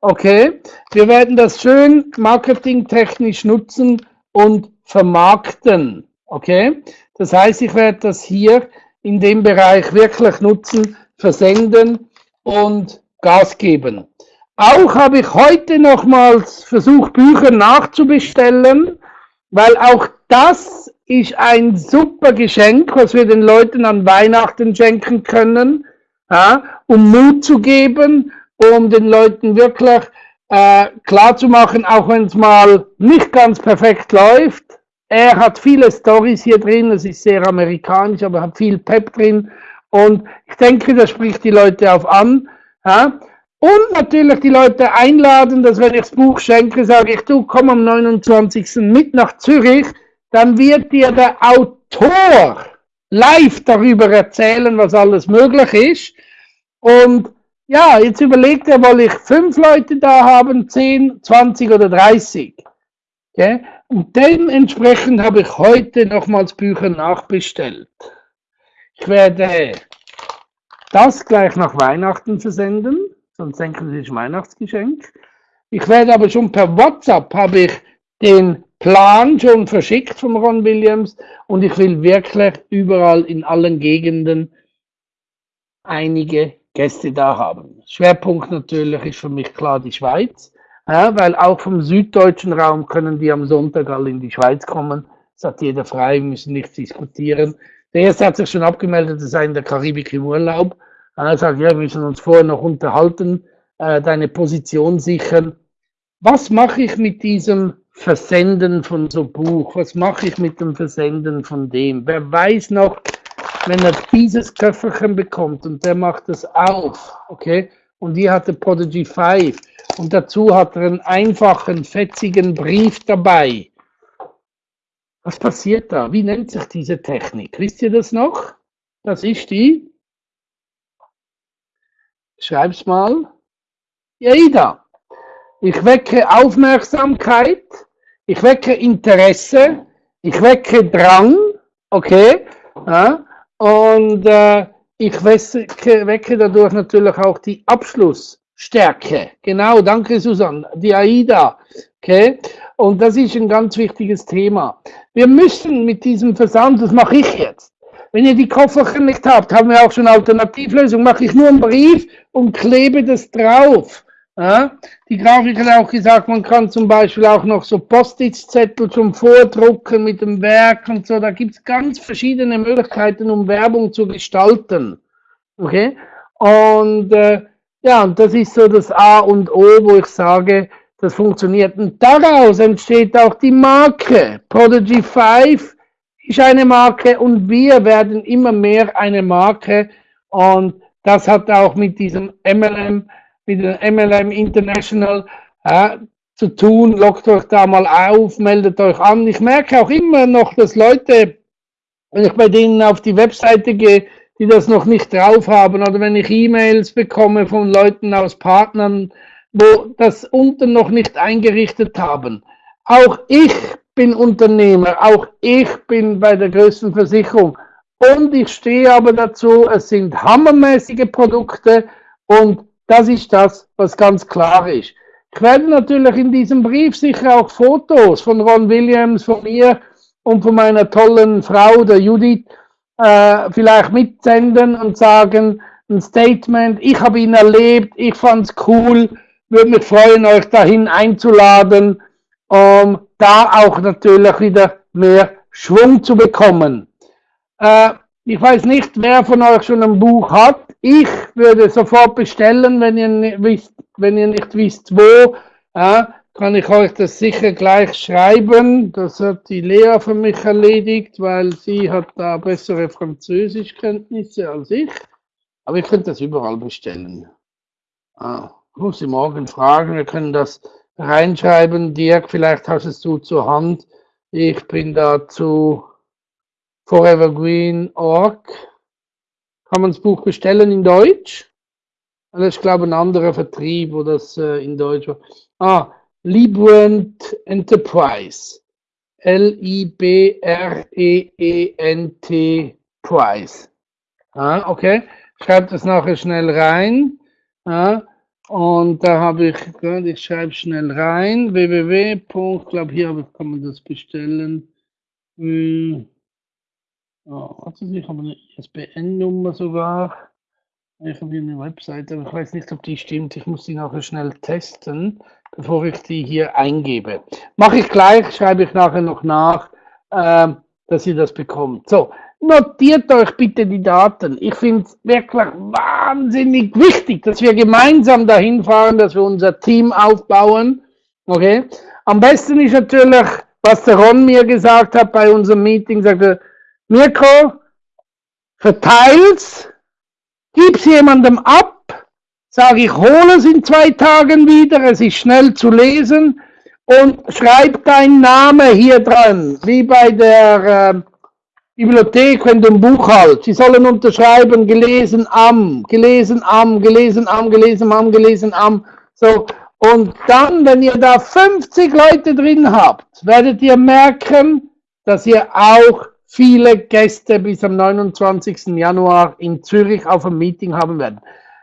Okay. Wir werden das schön marketingtechnisch nutzen und vermarkten. Okay? Das heißt, ich werde das hier in dem Bereich wirklich nutzen, versenden und Gas geben. Auch habe ich heute nochmals versucht, Bücher nachzubestellen, weil auch das ist ein super Geschenk, was wir den Leuten an Weihnachten schenken können, ja, um Mut zu geben, um den Leuten wirklich äh, klar auch wenn es mal nicht ganz perfekt läuft. Er hat viele Stories hier drin, es ist sehr amerikanisch, aber hat viel Pep drin. Und ich denke, das spricht die Leute auf an. Ja. Und natürlich die Leute einladen, dass wenn ich das Buch schenke, sage ich, du komm am 29. mit nach Zürich, dann wird dir der Autor live darüber erzählen, was alles möglich ist. Und ja, jetzt überlegt er, soll ich fünf Leute da haben, zehn, zwanzig oder dreißig. Okay? Und dementsprechend habe ich heute nochmals Bücher nachbestellt. Ich werde das gleich nach Weihnachten versenden, sonst denken Sie, es ist Weihnachtsgeschenk. Ich werde aber schon per WhatsApp, habe ich den Plan schon verschickt von Ron Williams und ich will wirklich überall in allen Gegenden einige Gäste da haben. Schwerpunkt natürlich ist für mich klar die Schweiz, ja, weil auch vom süddeutschen Raum können die am Sonntag alle in die Schweiz kommen. Das hat jeder frei, wir müssen nichts diskutieren. Der erste hat sich schon abgemeldet, er sei in der Karibik im Urlaub. Er sagt, ja, wir müssen uns vorher noch unterhalten, äh, deine Position sichern. Was mache ich mit diesem Versenden von so Buch? Was mache ich mit dem Versenden von dem? Wer weiß noch, wenn er dieses Köfferchen bekommt und der macht es auf, okay, und hier hat er Prodigy 5 und dazu hat er einen einfachen, fetzigen Brief dabei. Was passiert da? Wie nennt sich diese Technik? Wisst ihr das noch? Das ist die. Schreib's mal. Ja, Ich wecke Aufmerksamkeit, ich wecke Interesse, ich wecke Drang, okay? Ja? Und äh, ich wecke, wecke dadurch natürlich auch die Abschlussstärke. Genau, danke Susanne. Die AIDA. Okay? Und das ist ein ganz wichtiges Thema. Wir müssen mit diesem Versand, das mache ich jetzt. Wenn ihr die Kofferchen nicht habt, haben wir auch schon Alternativlösung, mache ich nur einen Brief und klebe das drauf. Ja, die Grafik hat auch gesagt, man kann zum Beispiel auch noch so Post-it-Zettel zum Vordrucken mit dem Werk und so. Da gibt es ganz verschiedene Möglichkeiten, um Werbung zu gestalten. Okay? Und äh, ja, und das ist so das A und O, wo ich sage, das funktioniert. Und daraus entsteht auch die Marke. Prodigy 5 ist eine Marke und wir werden immer mehr eine Marke. Und das hat auch mit diesem MLM mit der MLM International äh, zu tun. Lockt euch da mal auf, meldet euch an. Ich merke auch immer noch, dass Leute, wenn ich bei denen auf die Webseite gehe, die das noch nicht drauf haben oder wenn ich E-Mails bekomme von Leuten aus Partnern, wo das unten noch nicht eingerichtet haben. Auch ich bin Unternehmer, auch ich bin bei der größten Versicherung und ich stehe aber dazu, es sind hammermäßige Produkte und das ist das, was ganz klar ist. Ich werde natürlich in diesem Brief sicher auch Fotos von Ron Williams, von mir und von meiner tollen Frau, der Judith, äh, vielleicht mitsenden und sagen, ein Statement, ich habe ihn erlebt, ich fand es cool, würde mich freuen, euch dahin einzuladen, um da auch natürlich wieder mehr Schwung zu bekommen. Äh, ich weiß nicht, wer von euch schon ein Buch hat. Ich würde sofort bestellen, wenn ihr nicht wisst, wenn ihr nicht wisst wo. Ja, kann ich euch das sicher gleich schreiben. Das hat die Lea für mich erledigt, weil sie hat da bessere Französischkenntnisse als ich. Aber ihr könnt das überall bestellen. Ah, muss ich morgen fragen. Wir können das reinschreiben. Dirk, vielleicht hast es du zur Hand. Ich bin dazu forevergreen.org kann man das Buch bestellen in Deutsch. Das ist, glaube ich, ein anderer Vertrieb, wo das äh, in Deutsch war. Ah, Librent Enterprise. L-I-B-R-E-E-N-T Price. Ah, okay. Schreibt das nachher schnell rein. Ah, und da habe ich, ich schreibe schnell rein, www. Ich glaube, hier kann man das bestellen. Hm. Oh, warte, ich habe eine ISBN-Nummer sogar. Ich habe hier eine Webseite, aber ich weiß nicht, ob die stimmt. Ich muss die nachher schnell testen, bevor ich die hier eingebe. Mache ich gleich, schreibe ich nachher noch nach, äh, dass ihr das bekommt. So, notiert euch bitte die Daten. Ich finde es wirklich wahnsinnig wichtig, dass wir gemeinsam dahin fahren, dass wir unser Team aufbauen. Okay? Am besten ist natürlich, was der Ron mir gesagt hat bei unserem Meeting, sagte, Mirko, verteil's, gib's jemandem ab, sage ich, hole es in zwei Tagen wieder, es ist schnell zu lesen und schreib deinen Namen hier dran, wie bei der äh, Bibliothek, wenn du ein Buch hast. Sie sollen unterschreiben, gelesen am, gelesen am, gelesen am, gelesen am, gelesen am. So. Und dann, wenn ihr da 50 Leute drin habt, werdet ihr merken, dass ihr auch viele Gäste bis am 29. Januar in Zürich auf einem Meeting haben werden.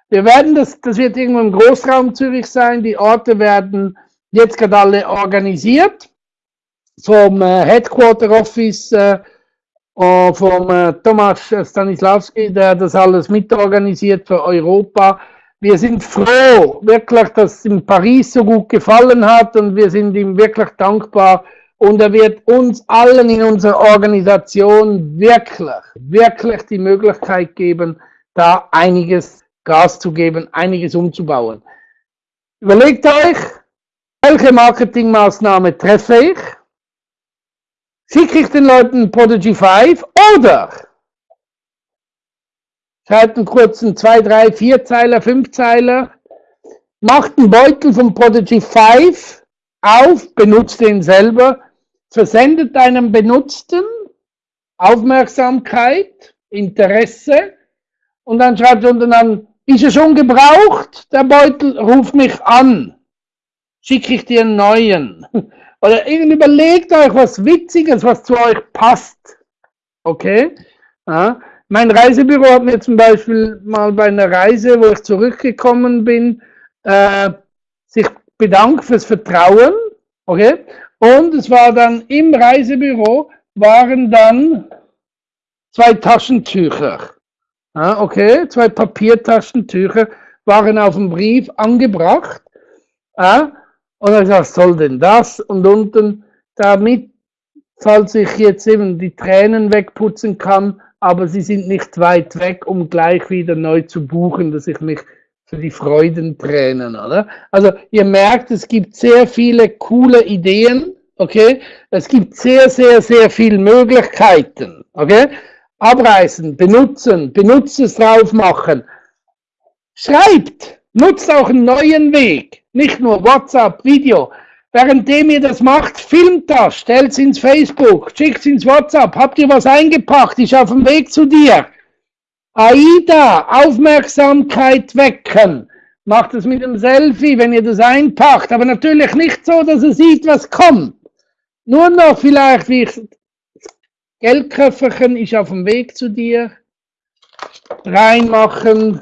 Wir werden das, das wird irgendwo im Großraum Zürich sein. Die Orte werden jetzt gerade alle organisiert vom äh, Headquarter Office äh, äh, vom äh, Thomas Stanislawski, der das alles mitorganisiert für Europa. Wir sind froh, wirklich, dass es in Paris so gut gefallen hat und wir sind ihm wirklich dankbar. Und er wird uns allen in unserer Organisation wirklich, wirklich die Möglichkeit geben, da einiges Gas zu geben, einiges umzubauen. Überlegt euch, welche Marketingmaßnahme treffe ich? Schicke ich den Leuten Prodigy 5 oder schreibt einen kurzen 2, 3, 4 Zeiler, 5 Zeiler, macht einen Beutel von Prodigy 5 auf, benutzt den selber, versendet einem Benutzten Aufmerksamkeit, Interesse und dann schreibt unten an, ist er schon gebraucht? Der Beutel, ruf mich an. Schicke ich dir einen neuen. Oder überlegt euch was Witziges, was zu euch passt. Okay? Ja. Mein Reisebüro hat mir zum Beispiel mal bei einer Reise, wo ich zurückgekommen bin, äh, sich bedankt fürs Vertrauen. Okay? Und es war dann im Reisebüro waren dann zwei Taschentücher. Ja, okay, zwei Papiertaschentücher waren auf dem Brief angebracht. Ja, und er sagt, soll denn das? Und unten, damit, falls ich jetzt eben die Tränen wegputzen kann, aber sie sind nicht weit weg, um gleich wieder neu zu buchen, dass ich mich für die Freudentränen, oder? Also ihr merkt, es gibt sehr viele coole Ideen, okay? Es gibt sehr, sehr, sehr viele Möglichkeiten, okay? Abreißen, benutzen, Benutzes drauf machen. Schreibt, nutzt auch einen neuen Weg. Nicht nur WhatsApp, Video. Währenddem ihr das macht, filmt das, stellt es ins Facebook, schickt es ins WhatsApp. Habt ihr was eingepackt? Ich auf dem Weg zu dir. AIDA, Aufmerksamkeit wecken. Macht es mit einem Selfie, wenn ihr das einpackt. Aber natürlich nicht so, dass er sieht, was kommt. Nur noch vielleicht, wie ich, Geldköfferchen ist auf dem Weg zu dir. Reinmachen,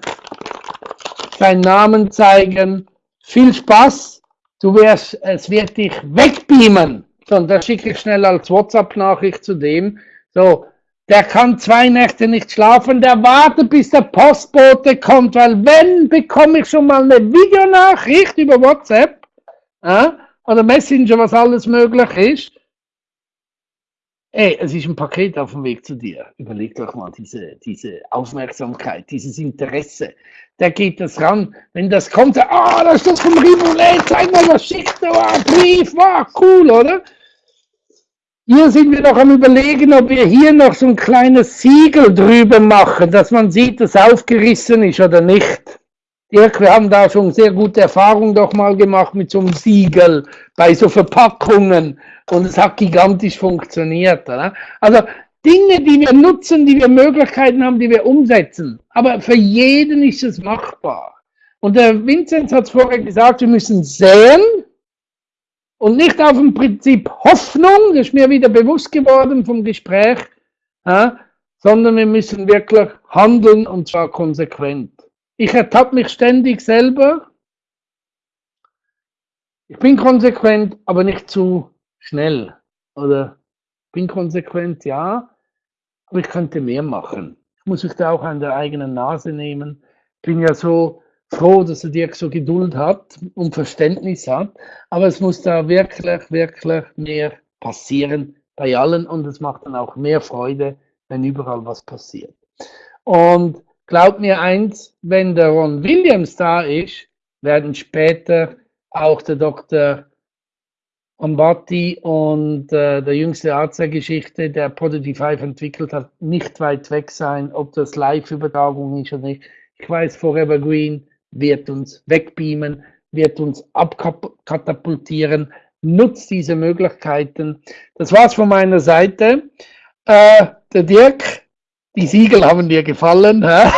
seinen Namen zeigen viel Spaß, du wirst, es wird dich wegbeamen. So, und da schicke ich schnell als WhatsApp-Nachricht zu dem. So, der kann zwei Nächte nicht schlafen, der wartet, bis der Postbote kommt, weil wenn, bekomme ich schon mal eine Videonachricht über WhatsApp äh, oder Messenger, was alles möglich ist. Ey, es ist ein Paket auf dem Weg zu dir. Überleg doch mal diese, diese Aufmerksamkeit, dieses Interesse der geht das ran. Wenn das kommt, ah, oh, ist das vom Rivoulet, zeig mal, was schickt er, war, Brief, war cool, oder? Hier sind wir noch am überlegen, ob wir hier noch so ein kleines Siegel drüber machen, dass man sieht, dass aufgerissen ist oder nicht. Dirk, wir haben da schon sehr gute Erfahrungen doch mal gemacht mit so einem Siegel bei so Verpackungen und es hat gigantisch funktioniert. Oder? Also Dinge, die wir nutzen, die wir Möglichkeiten haben, die wir umsetzen. Aber für jeden ist es machbar. Und der Vinzenz hat es vorher gesagt, wir müssen sehen und nicht auf dem Prinzip Hoffnung, das ist mir wieder bewusst geworden vom Gespräch, ja, sondern wir müssen wirklich handeln und zwar konsequent. Ich ertappe mich ständig selber. Ich bin konsequent, aber nicht zu schnell. Oder bin konsequent, ja, aber ich könnte mehr machen. Ich muss mich da auch an der eigenen Nase nehmen. Ich bin ja so froh, dass er Dirk so Geduld hat und Verständnis hat, aber es muss da wirklich, wirklich mehr passieren bei allen und es macht dann auch mehr Freude, wenn überall was passiert. Und glaubt mir eins, wenn der Ron Williams da ist, werden später auch der Dr. Ambati und äh, der jüngste Arzt der Geschichte, der Prodigy 5 entwickelt hat, nicht weit weg sein, ob das Live-Übertragung ist oder nicht. Ich weiß, Forever Green wird uns wegbeamen, wird uns abkatapultieren. Nutzt diese Möglichkeiten. Das war's von meiner Seite. Äh, der Dirk, die Siegel haben dir gefallen. Hä?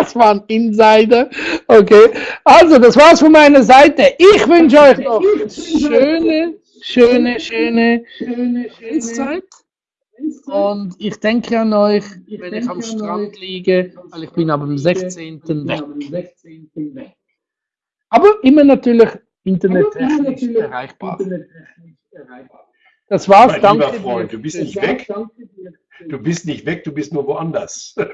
Das war ein Insider. Okay. Also, das war's von meiner Seite. Ich wünsche euch noch schöne, schöne, schöne, schöne, schöne Zeit. Und ich denke an euch, wenn ich am Strand liege, weil ich bin am 16. weg. Aber immer natürlich internettechnisch erreichbar. Das war's, mein danke. Lieber Freund, du bist nicht weg. Du bist nicht weg, du bist nur woanders.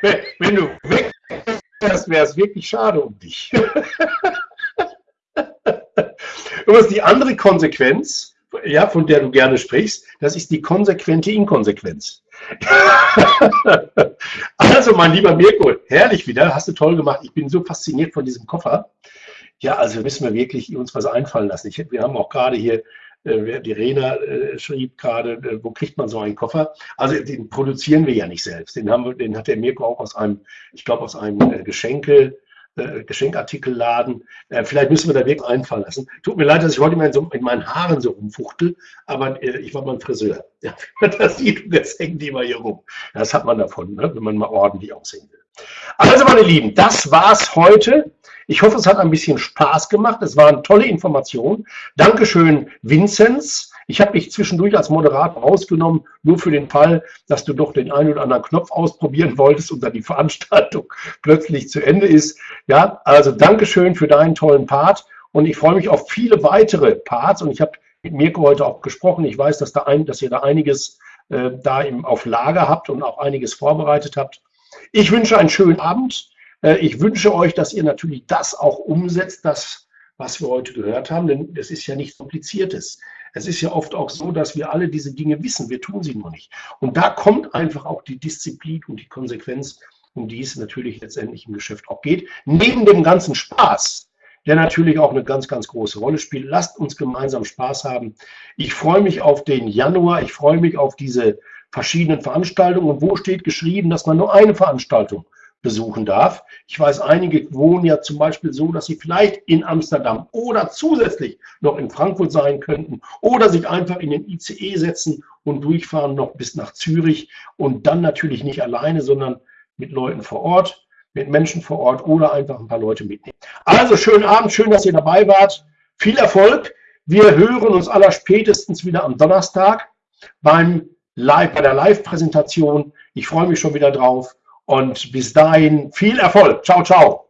wenn, du weg wärst, wäre es wirklich schade um dich. Und die andere Konsequenz, ja, von der du gerne sprichst, das ist die konsequente Inkonsequenz. also, mein lieber Mirko, herrlich wieder, hast du toll gemacht. Ich bin so fasziniert von diesem Koffer. Ja, also müssen wir wirklich uns was einfallen lassen. Ich, wir haben auch gerade hier, die Rena äh, schrieb gerade, äh, wo kriegt man so einen Koffer? Also den produzieren wir ja nicht selbst. Den, haben den hat der Mirko auch aus einem, ich glaube, aus einem äh, Geschenke äh, Geschenkartikelladen. Äh, vielleicht müssen wir da wirklich einfallen lassen. Tut mir leid, dass ich heute mal so, in meinen Haaren so rumfuchtel, aber äh, ich war mal ein Friseur. Ja, das sieht, jetzt hängen die mal hier rum. Das hat man davon, ne, wenn man mal ordentlich aussehen will. Also, meine Lieben, das war's heute. Ich hoffe, es hat ein bisschen Spaß gemacht. Es waren tolle Informationen. Dankeschön, Vinzenz. Ich habe dich zwischendurch als Moderator rausgenommen, nur für den Fall, dass du doch den einen oder anderen Knopf ausprobieren wolltest und dann die Veranstaltung plötzlich zu Ende ist. Ja, also Dankeschön für deinen tollen Part und ich freue mich auf viele weitere Parts und ich habe mit Mirko heute auch gesprochen. Ich weiß, dass, da ein, dass ihr da einiges äh, da im, auf Lager habt und auch einiges vorbereitet habt. Ich wünsche einen schönen Abend. Äh, ich wünsche euch, dass ihr natürlich das auch umsetzt, das, was wir heute gehört haben, denn es ist ja nichts Kompliziertes. Es ist ja oft auch so, dass wir alle diese Dinge wissen, wir tun sie nur nicht. Und da kommt einfach auch die Disziplin und die Konsequenz, um die es natürlich letztendlich im Geschäft auch geht. Neben dem ganzen Spaß, der natürlich auch eine ganz, ganz große Rolle spielt. Lasst uns gemeinsam Spaß haben. Ich freue mich auf den Januar. Ich freue mich auf diese verschiedenen Veranstaltungen. Und wo steht geschrieben, dass man nur eine Veranstaltung besuchen darf. Ich weiß, einige wohnen ja zum Beispiel so, dass sie vielleicht in Amsterdam oder zusätzlich noch in Frankfurt sein könnten oder sich einfach in den ICE setzen und durchfahren noch bis nach Zürich und dann natürlich nicht alleine, sondern mit Leuten vor Ort, mit Menschen vor Ort oder einfach ein paar Leute mitnehmen. Also schönen Abend, schön, dass ihr dabei wart. Viel Erfolg. Wir hören uns aller spätestens wieder am Donnerstag beim Live, bei der Live-Präsentation. Ich freue mich schon wieder drauf. Und bis dahin viel Erfolg. Ciao, ciao.